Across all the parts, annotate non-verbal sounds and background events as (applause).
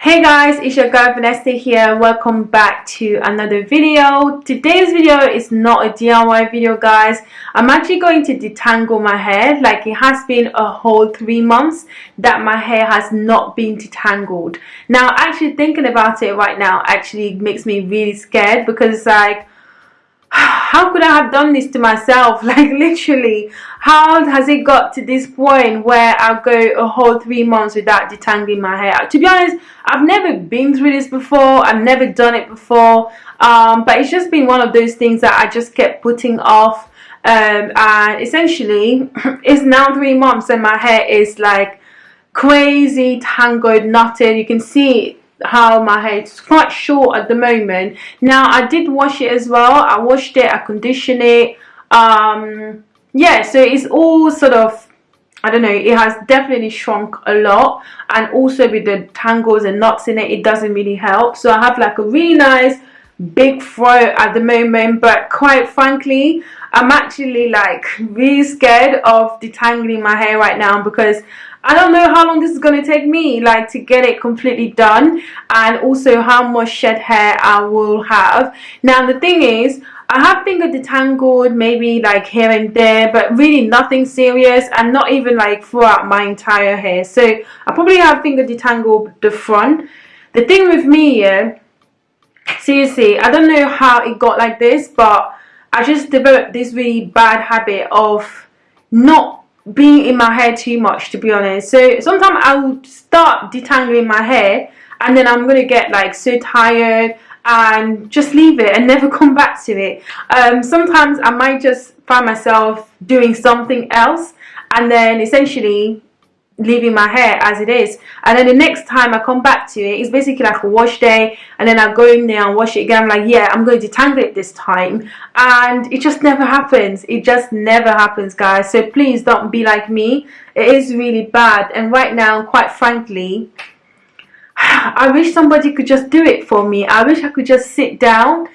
Hey guys, it's your girl Vanessa here. Welcome back to another video. Today's video is not a DIY video guys. I'm actually going to detangle my hair like it has been a whole three months that my hair has not been detangled. Now actually thinking about it right now actually makes me really scared because like how could I have done this to myself? (laughs) Like literally, how has it got to this point where I'll go a whole three months without detangling my hair? To be honest, I've never been through this before. I've never done it before. Um, but it's just been one of those things that I just kept putting off. Um, and essentially, (clears throat) it's now three months and my hair is like crazy tangled, knotted. You can see how my hair is quite short at the moment. Now I did wash it as well. I washed it I conditioned it. Um yeah so it's all sort of I don't know it has definitely shrunk a lot. And also with the tangles and knots in it it doesn't really help. So I have like a really nice big fro at the moment. But quite frankly I'm actually like really scared of detangling my hair right now because I don't know how long this is going to take me like to get it completely done and also how much shed hair I will have. Now the thing is I have finger detangled maybe like here and there but really nothing serious and not even like throughout my entire hair. So I probably have finger detangled the front. The thing with me yeah, seriously I don't know how it got like this but I just developed this really bad habit of not being in my hair too much to be honest. So sometimes I will start detangling my hair and then I'm gonna get like so tired and just leave it and (laughs) never come back to it. Um, sometimes I might just find myself doing something else and then essentially leaving my hair as it is. And then the next time I come back to it it's basically like a wash day. And then I go in there and wash it again. I'm like yeah I'm going to detangle it this time. And it just never happens. It just never happens guys. So please don't be like me. It is really bad. And right now quite frankly (sighs) I wish somebody could just do it for me. I wish I could just sit down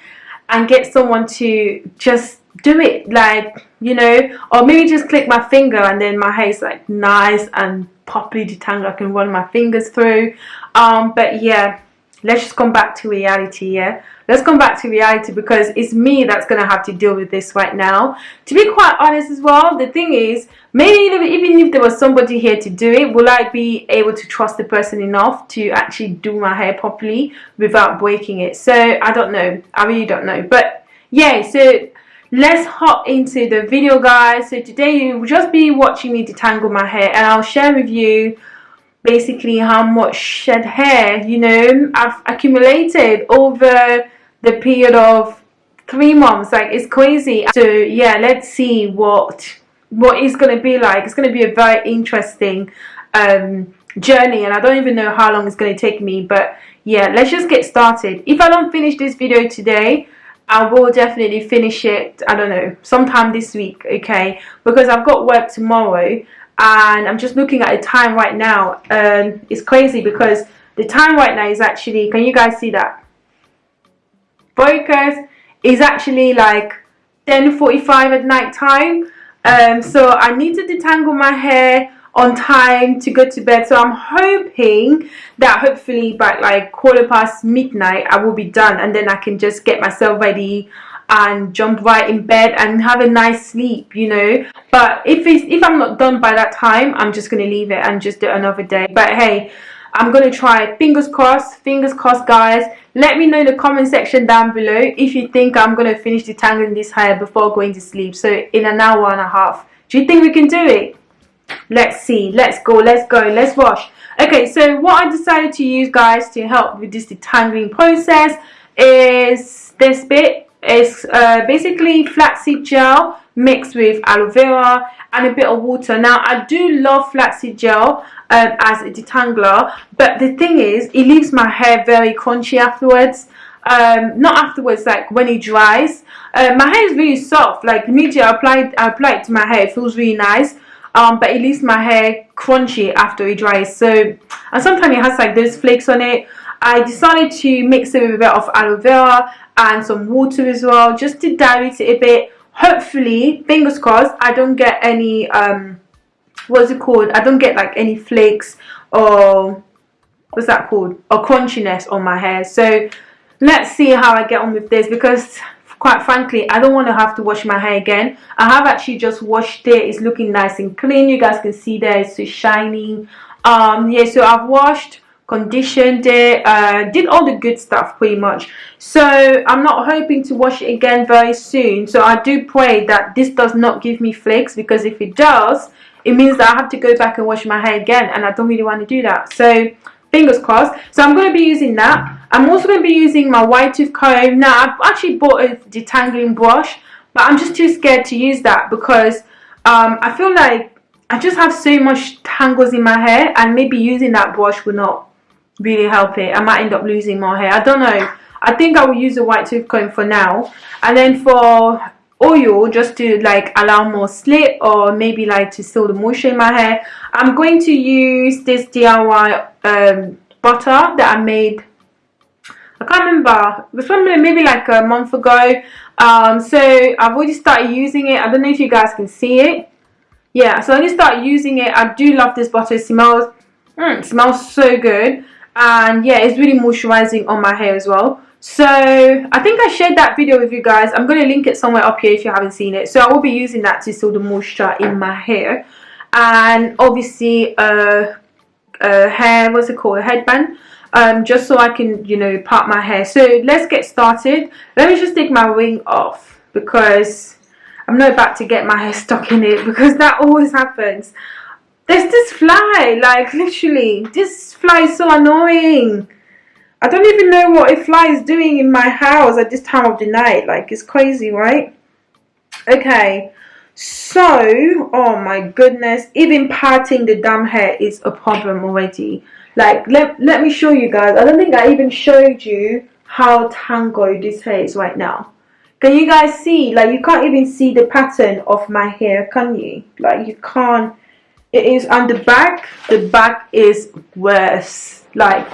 and get someone to just do it like you know or maybe just click my finger and then my hair is like nice and properly detangled I can run my fingers through. Um but yeah let's just come back to reality yeah? Let's come back to reality because it's me that's gonna have to deal with this right now. To be quite honest as well the thing is maybe even if there was somebody here to do it will I be able to trust the person enough to actually do my hair properly without breaking it? So I don't know. I really don't know. But yeah so let's hop into the video guys. So today you will just be watching me detangle my hair and I'll share with you basically how much shed hair you know I've accumulated over the period of three months. Like it's crazy. So yeah let's see what what it's gonna be like. It's gonna be a very interesting um, journey and I don't even know how long it's gonna take me but yeah let's just get started. If I don't finish this video today I will definitely finish it, I don't know, sometime this week, okay? Because I've got work tomorrow and I'm just looking at the time right now and it's crazy because the time right now is actually, can you guys see that? Focus is actually like 10.45 at night time. Um, so I need to detangle my hair on time to go to bed. So I'm hoping that hopefully by like quarter past midnight I will be done and then I can just get myself ready and jump right in bed and have a nice sleep you know? But if it's if I'm not done by that time I'm just gonna leave it and just do another day. But hey I'm gonna try. Fingers crossed. Fingers crossed guys. Let me know in the comment section down below if you think I'm gonna finish detangling this hair before going to sleep. So in an hour and a half. Do you think we can do it let's see let's go let's go let's wash. Okay so what I decided to use guys to help with this detangling process is this bit. It's uh, basically flaxseed gel mixed with aloe vera and a bit of water. Now I do love flaxseed gel um, as a detangler but the thing is it leaves my hair very crunchy afterwards. Um, not afterwards like when it dries. Uh, my hair is really soft. Like immediately I applied I apply it to my hair. Feels really nice um, but it leaves my hair crunchy after it dries. So and sometimes it has like those flakes on it. I decided to mix it with a bit of aloe vera and some water as well just to dilute it a bit. Hopefully fingers crossed I don't get any um what's it called? I don't get like any flakes or what's that called? A crunchiness on my hair. So let's see how I get on with this because quite frankly I don't want to have to wash my hair again. I have actually just washed it. It's looking nice and clean. You guys can see there it's so shiny. Um yeah so I've washed conditioned it uh, did all the good stuff pretty much. So I'm not hoping to wash it again very soon. So I do pray that this does not give me flakes because if it does it means that I have to go back and wash my hair again and I don't really want to do that. So fingers crossed so I'm going to be using that I'm also going to be using my white tooth comb now I've actually bought a detangling brush but I'm just too scared to use that because um, I feel like I just have so much tangles in my hair and maybe using that brush will not really help it. I might end up losing more hair. I don't know. I think I will use a white tooth comb for now. And then for oil, just to like allow more slip or maybe like to seal the moisture in my hair, I'm going to use this DIY um, butter that I made. I can't remember. Was probably maybe like a month ago. Um, so I've already started using it. I don't know if you guys can see it. Yeah, so I just started using it. I do love this butter. It smells, mm, it smells so good and yeah it's really moisturizing on my hair as well so I think I shared that video with you guys. I'm going to link it somewhere up here if you haven't seen it. So I will be using that to seal the moisture in my hair. And obviously a, a hair what's it called? A headband. Um, just so I can you know part my hair. So let's get started. Let me just take my wing off because I'm not about to get my hair stuck in it (laughs) because that always happens. There's this fly, like literally, this fly is so annoying. I don't even know what a fly is doing in my house at this time of the night. Like, it's crazy, right? Okay, so, oh my goodness, even parting the damn hair is a problem already. Like, let, let me show you guys. I don't think I even showed you how tangled this hair is right now. Can you guys see? Like, you can't even see the pattern of my hair, can you? Like, you can't it is on the back the back is worse like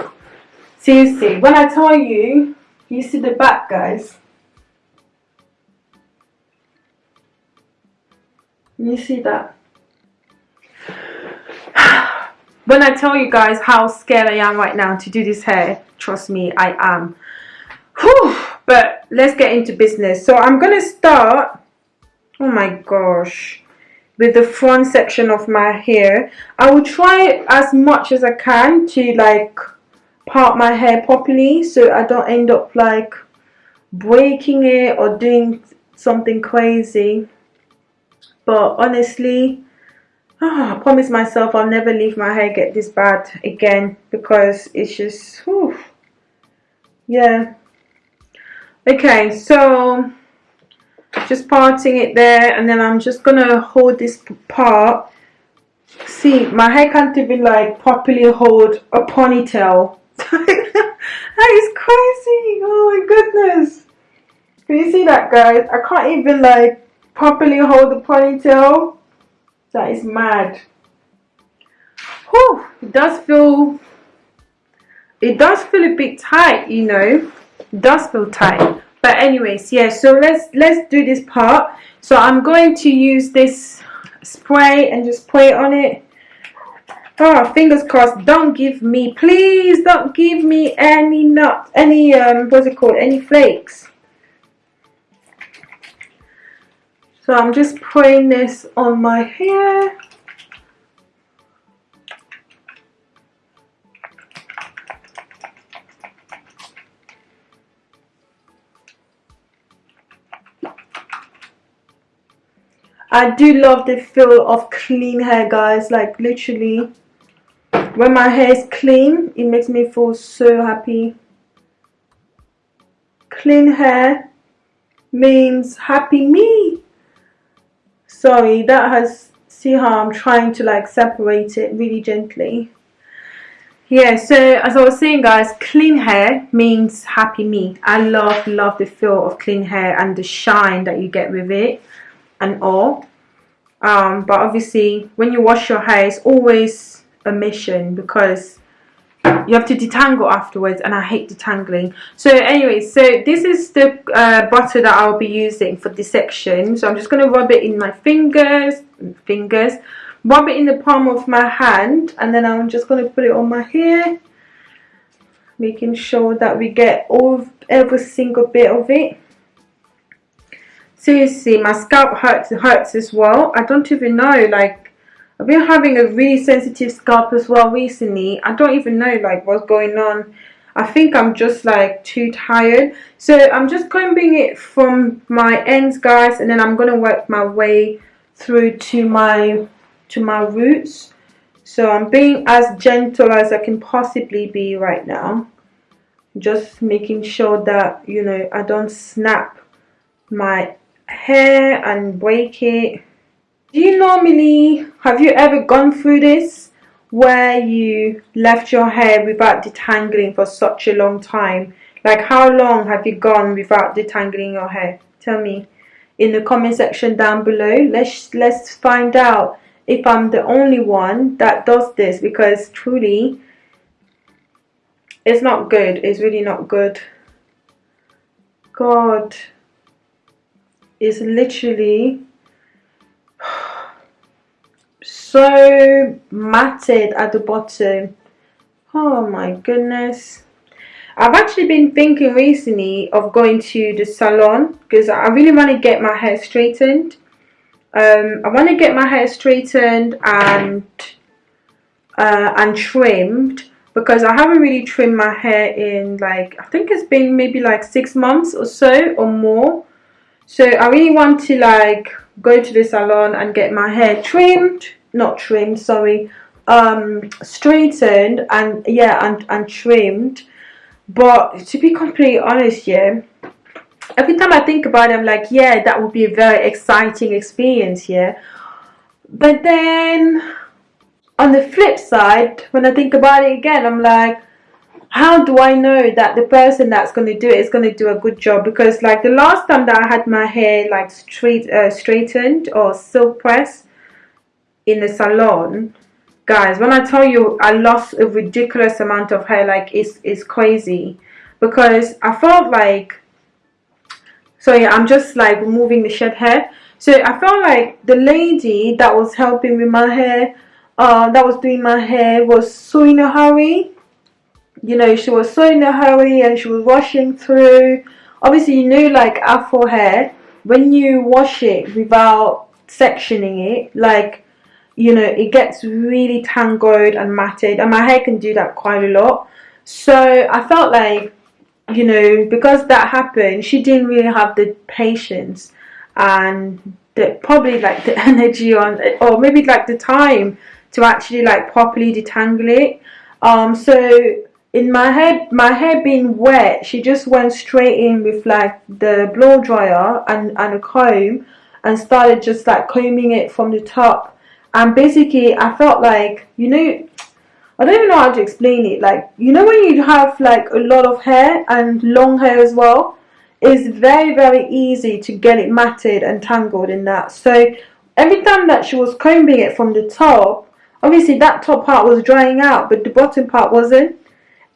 seriously when I tell you you see the back guys. You see that? (sighs) When I tell you guys how scared I am right now to do this hair trust me I am. Whew. but let's get into business. So I'm gonna start oh my gosh with the front section of my hair. I will try as much as I can to like part my hair properly so I don't end up like breaking it or doing something crazy. But honestly oh, (sighs) I promise myself I'll never leave my hair get this bad again because it's just whew, yeah. Okay so just parting it there and then I'm just gonna hold this part. See my hair can't even like properly hold a ponytail (laughs) that is crazy. Oh my goodness. Can you see that guys? I can't even like properly hold the ponytail. That is mad. Whew, it does feel it does feel a bit tight you know? It does feel tight. But anyways yeah so let's let's do this part. So I'm going to use this spray and just spray on it oh fingers crossed. Don't give me please don't give me any nuts any um what's it called? Any flakes. So I'm just spraying this on my hair. I do love the feel of clean hair guys like literally when my hair is clean it makes me feel so happy. Clean hair means happy me. Sorry that has see how I'm trying to like separate it really gently. Yeah so as I was saying guys clean hair means happy me. I love love the feel of clean hair and the shine that you get with it and all. Um, but obviously when you wash your hair it's always a mission because you have to detangle afterwards and I hate detangling. So anyway so this is the uh, butter that I'll be using for this section. So I'm just going to rub it in my fingers fingers rub it in the palm of my hand and then I'm just going to put it on my hair making sure that we get all every single bit of it. Seriously my scalp hurts hurts as well. I don't even know like I've been having a really sensitive scalp as well recently I don't even know like what's going on. I think I'm just like too tired. So I'm just combing it from my ends guys and then I'm gonna work my way through to my to my roots. So I'm being as gentle as I can possibly be right now. Just making sure that you know I don't snap my hair and break it do you normally have you ever gone through this where you left your hair without detangling for such a long time? Like how long have you gone without detangling your hair? Tell me in the comment section down below. Let's let's find out if I'm the only one that does this because truly it's not good. It's really not good. God it's literally so matted at the bottom. Oh my goodness. I've actually been thinking recently of going to the salon because I really want to get my hair straightened. Um, I want to get my hair straightened and uh, and trimmed because I haven't really trimmed my hair in like I think it's been maybe like six months or so or more. So I really want to like go to the salon and get my hair trimmed not trimmed sorry. Um straightened and yeah and, and trimmed. But to be completely honest yeah every time i think about it i'm like yeah that would be a very exciting experience yeah. But then on the flip side when i think about it again i'm like how do I know that the person that's going to do it is going to do a good job? Because like the last time that I had my hair like straight uh, straightened or silk pressed, in the salon. Guys when I tell you I lost a ridiculous amount of hair like it's, it's crazy. Because I felt like so yeah I'm just like removing the shed hair. So I felt like the lady that was helping with my hair uh, that was doing my hair was so in a hurry. You know she was so in a hurry and she was washing through. Obviously you know like afro hair when you wash it without sectioning it like you know it gets really tangled and matted and my hair can do that quite a lot. So I felt like you know because that happened she didn't really have the patience and the, probably like the (laughs) energy on or maybe like the time to actually like properly detangle it. Um so in my hair my hair being wet she just went straight in with like the blow dryer and and a comb and started just like combing it from the top and basically I felt like you know I don't even know how to explain it. Like you know when you have like a lot of hair and long hair as well? It's very very easy to get it matted and tangled in that. So every time that she was combing it from the top obviously that top part was drying out but the bottom part wasn't.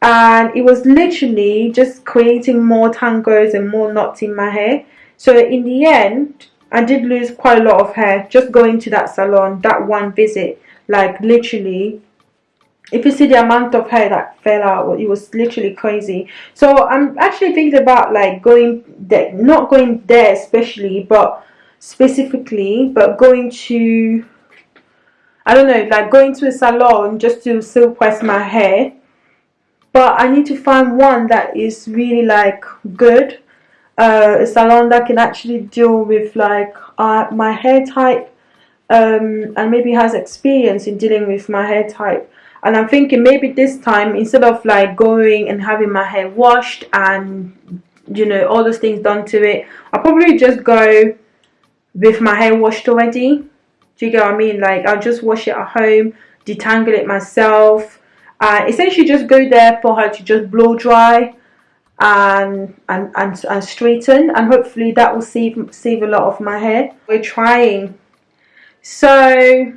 And it was literally just creating more tangles and more knots in my hair. So in the end I did lose quite a lot of hair just going to that salon that one visit. Like literally if you see the amount of hair that fell out it was literally crazy. So I'm actually thinking about like going there not going there especially but specifically but going to I don't know like going to a salon just to silk press my hair. But I need to find one that is really like good uh, a salon that can actually deal with like uh, my hair type um, and maybe has experience in dealing with my hair type. And I'm thinking maybe this time instead of like going and having my hair washed and you know all those things done to it I'll probably just go with my hair washed already. Do you get what I mean? Like I'll just wash it at home detangle it myself. Uh, essentially just go there for her to just blow dry and, and and and straighten and hopefully that will save save a lot of my hair. We're trying. So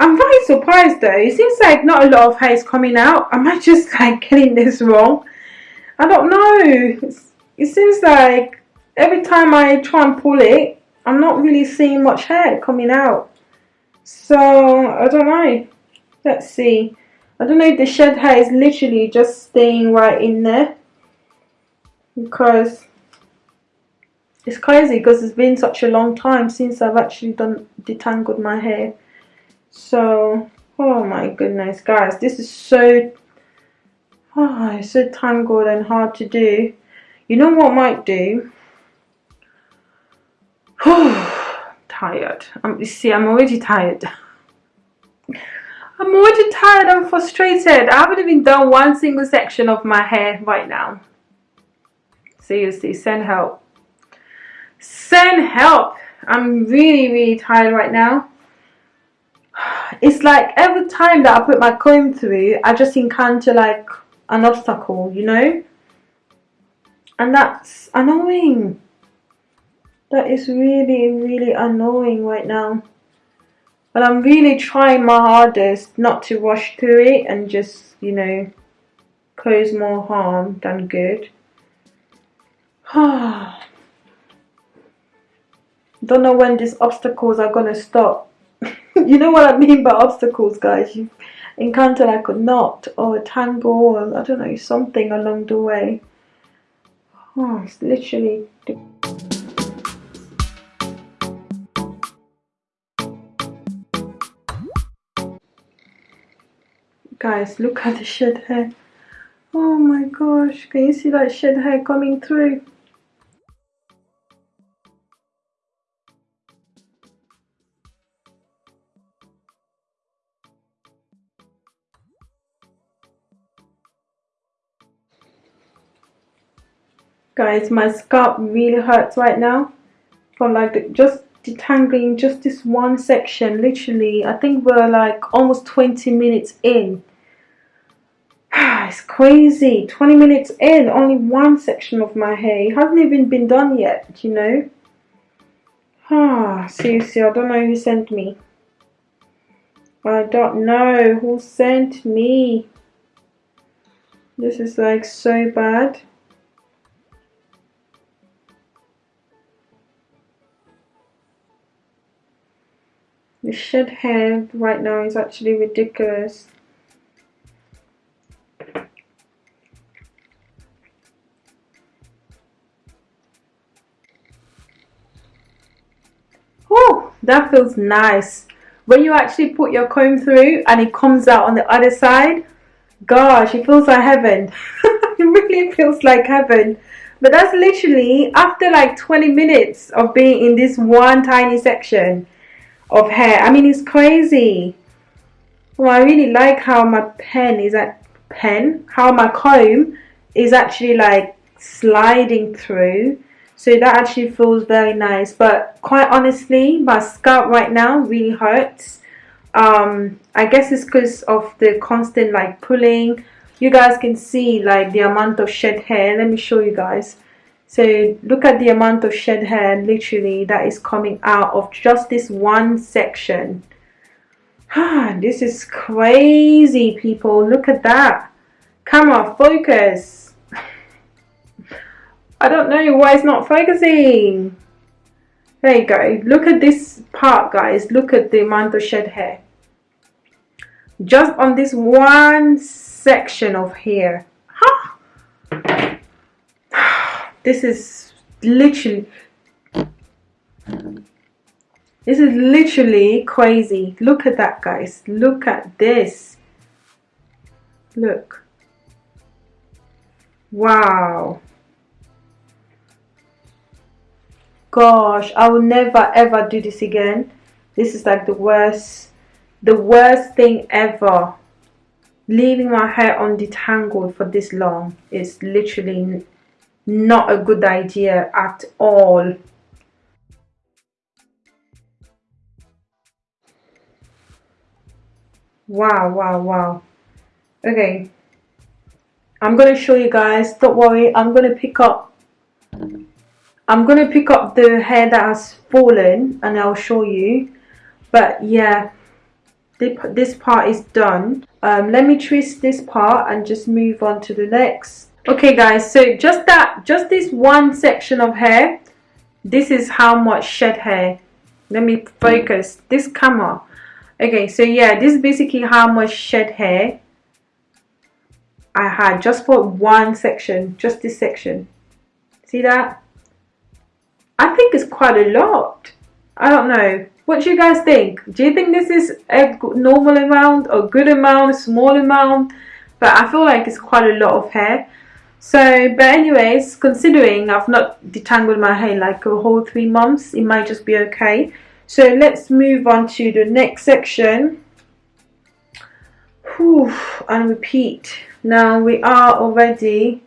I'm very surprised though. It seems like not a lot of hair is coming out. Am I just like getting this wrong? I don't know. It seems like every time I try and pull it I'm not really seeing much hair coming out. So I don't know. Let's see. I don't know if the shed hair is literally just staying right in there because it's crazy because it's been such a long time since I've actually done detangled my hair. So oh my goodness guys this is so oh, it's so tangled and hard to do. You know what I might do? (sighs) Tired. I'm, you see I'm already tired. I'm already tired and frustrated. I haven't even done one single section of my hair right now seriously send help. Send help. I'm really really tired right now. (sighs) It's like every time that I put my comb through I just encounter like an obstacle you know? And that's annoying. That is really really annoying right now. But I'm really trying my hardest not to rush through it and just you know cause more harm than good (sighs) don't know when these obstacles are gonna stop. (laughs) You know what I mean by obstacles guys. You encounter like a knot or a tangle or I don't know something along the way. Oh it's literally guys look at the shed hair. Oh my gosh. Can you see that shed hair coming through guys my scalp really hurts right now from like just detangling just this one section. Literally I think we're like almost 20 minutes in. (sighs) It's crazy. 20 minutes in only one section of my hair. It hasn't even been done yet you know? Ah (sighs) seriously I don't know who sent me. I don't know who sent me. This is like so bad The shed hair right now is actually ridiculous. Oh, that feels nice. When you actually put your comb through and it comes out on the other side, gosh, it feels like heaven. (laughs) it really feels like heaven. But that's literally after like 20 minutes of being in this one tiny section of hair. I mean, it's crazy. Well, I really like how my pen is at pen, how my comb is actually like sliding through. So that actually feels very nice. But quite honestly, my scalp right now really hurts. Um, I guess it's because of the constant like pulling. You guys can see like the amount of shed hair. Let me show you guys. So look at the amount of shed hair literally that is coming out of just this one section. Ah, this is crazy people. Look at that. Camera, focus. (laughs) I don't know why it's not focusing. There you go. Look at this part guys. Look at the amount of shed hair. Just on this one section of hair. Huh? This is literally this is literally crazy. Look at that guys. Look at this. Look. Wow. Gosh I will never ever do this again. This is like the worst the worst thing ever. Leaving my hair undetangled for this long is literally not a good idea at all. Wow wow wow. Okay. I'm gonna show you guys don't worry I'm gonna pick up I'm gonna pick up the hair that has fallen and I'll show you. But yeah this part is done. Um, let me twist this part and just move on to the next okay guys so just that just this one section of hair this is how much shed hair. Let me focus. This camera. Okay so yeah this is basically how much shed hair I had just for one section just this section. See that? I think it's quite a lot. I don't know. What do you guys think? Do you think this is a normal amount a good amount a small amount? But I feel like it's quite a lot of hair so but anyways considering I've not detangled my hair like a whole three months it might just be okay. So let's move on to the next section. Whew, and repeat. Now we are already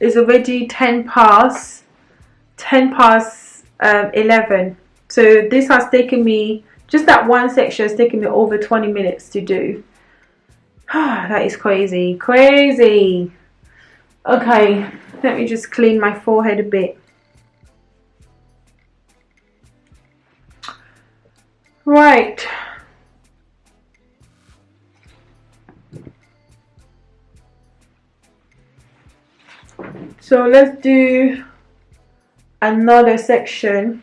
it's already 10 past 10 past um, 11 so this has taken me just that one section has taken me over 20 minutes to do. (sighs) That is crazy crazy okay let me just clean my forehead a bit. Right. So let's do another section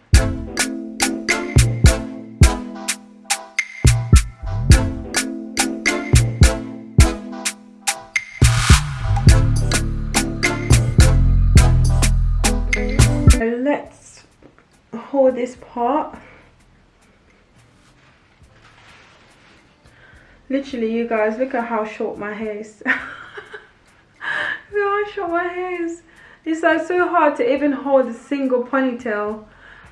literally you guys look at how short my hair is (laughs) how short my hair is it's like so hard to even hold a single ponytail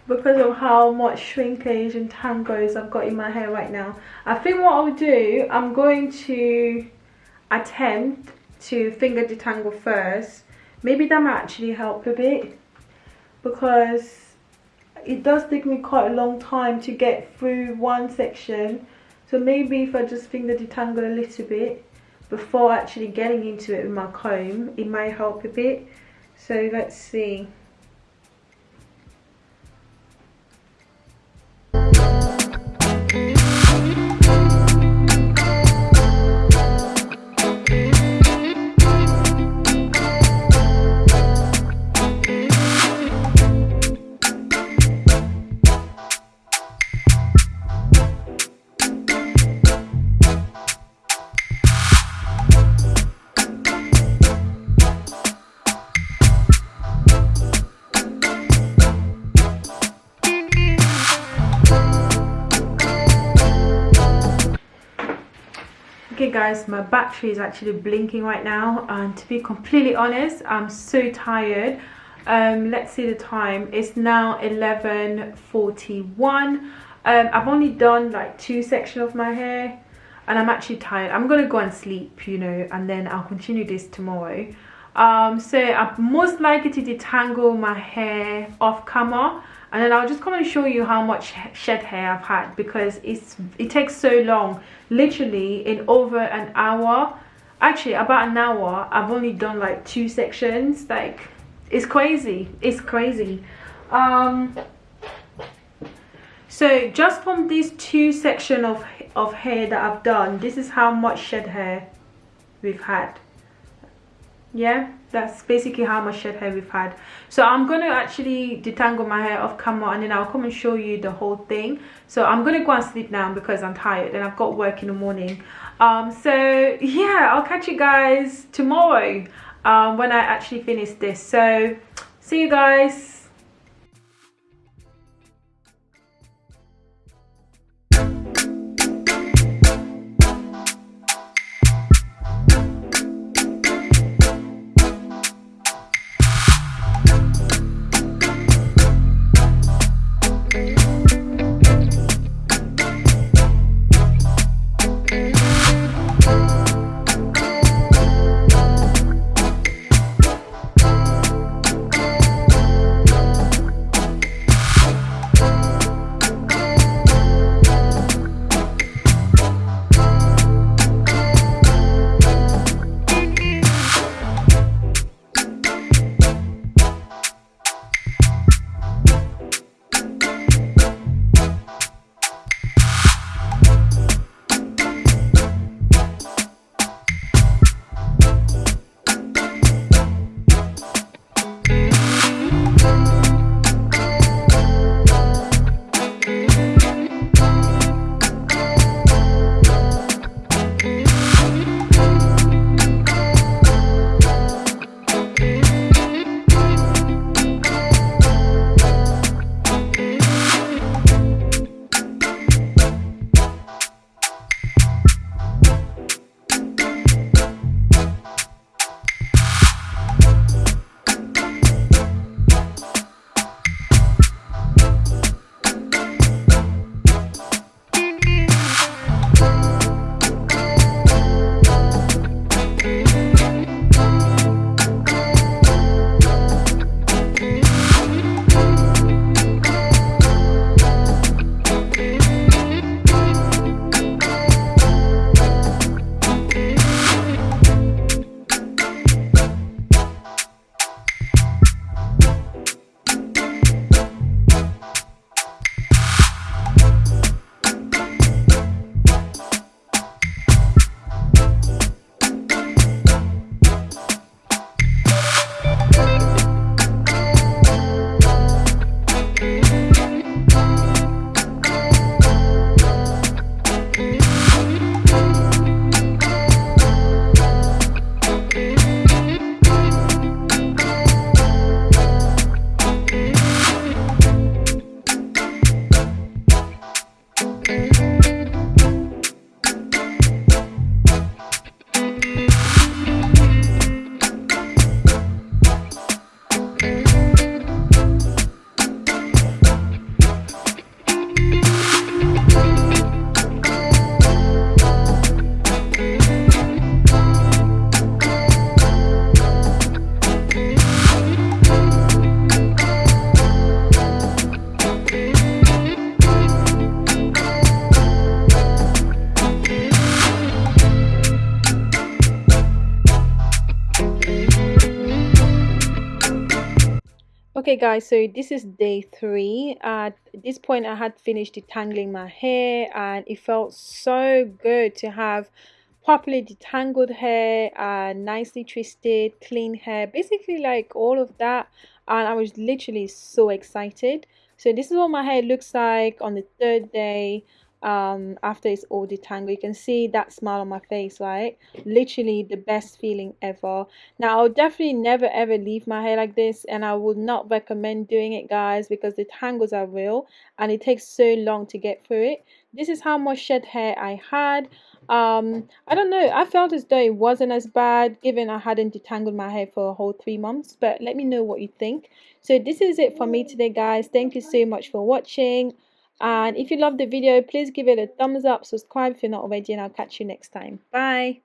because of how much shrinkage and tangos I've got in my hair right now. I think what I'll do, I'm going to attempt to finger detangle first. Maybe that might actually help a bit because it does take me quite a long time to get through one section. So maybe if I just finger detangle a little bit before actually getting into it with my comb, it may help a bit so let's see okay guys my battery is actually blinking right now and to be completely honest i'm so tired. Um let's see the time. It's now 11:41. um i've only done like two sections of my hair and i'm actually tired. I'm gonna go and sleep you know and then i'll continue this tomorrow. Um so i'm most likely to detangle my hair off camera and then I'll just come and show you how much shed hair I've had because it's it takes so long. Literally in over an hour actually about an hour I've only done like two sections. Like it's crazy. It's crazy. Um so just from these two section of of hair that I've done this is how much shed hair we've had. Yeah that's basically how much shed hair we've had. So i'm going to actually detangle my hair off camera and then i'll come and show you the whole thing. So i'm going to go and sleep now because i'm tired and i've got work in the morning. Um so yeah i'll catch you guys tomorrow um when i actually finish this. So see you guys guys so this is day three. At this point i had finished detangling my hair and it felt so good to have properly detangled hair and nicely twisted clean hair basically like all of that. And i was literally so excited. So this is what my hair looks like on the third day um, after it's all detangled. You can see that smile on my face, right? Literally the best feeling ever. Now, I'll definitely never ever leave my hair like this and I would not recommend doing it, guys, because the tangles are real and it takes so long to get through it. This is how much shed hair I had. Um, I don't know. I felt as though it wasn't as bad given I hadn't detangled my hair for a whole three months. But let me know what you think. So this is it for me today, guys. Thank you so much for watching and if you love the video please give it a thumbs up subscribe. If you're not already and i'll catch you next time. Bye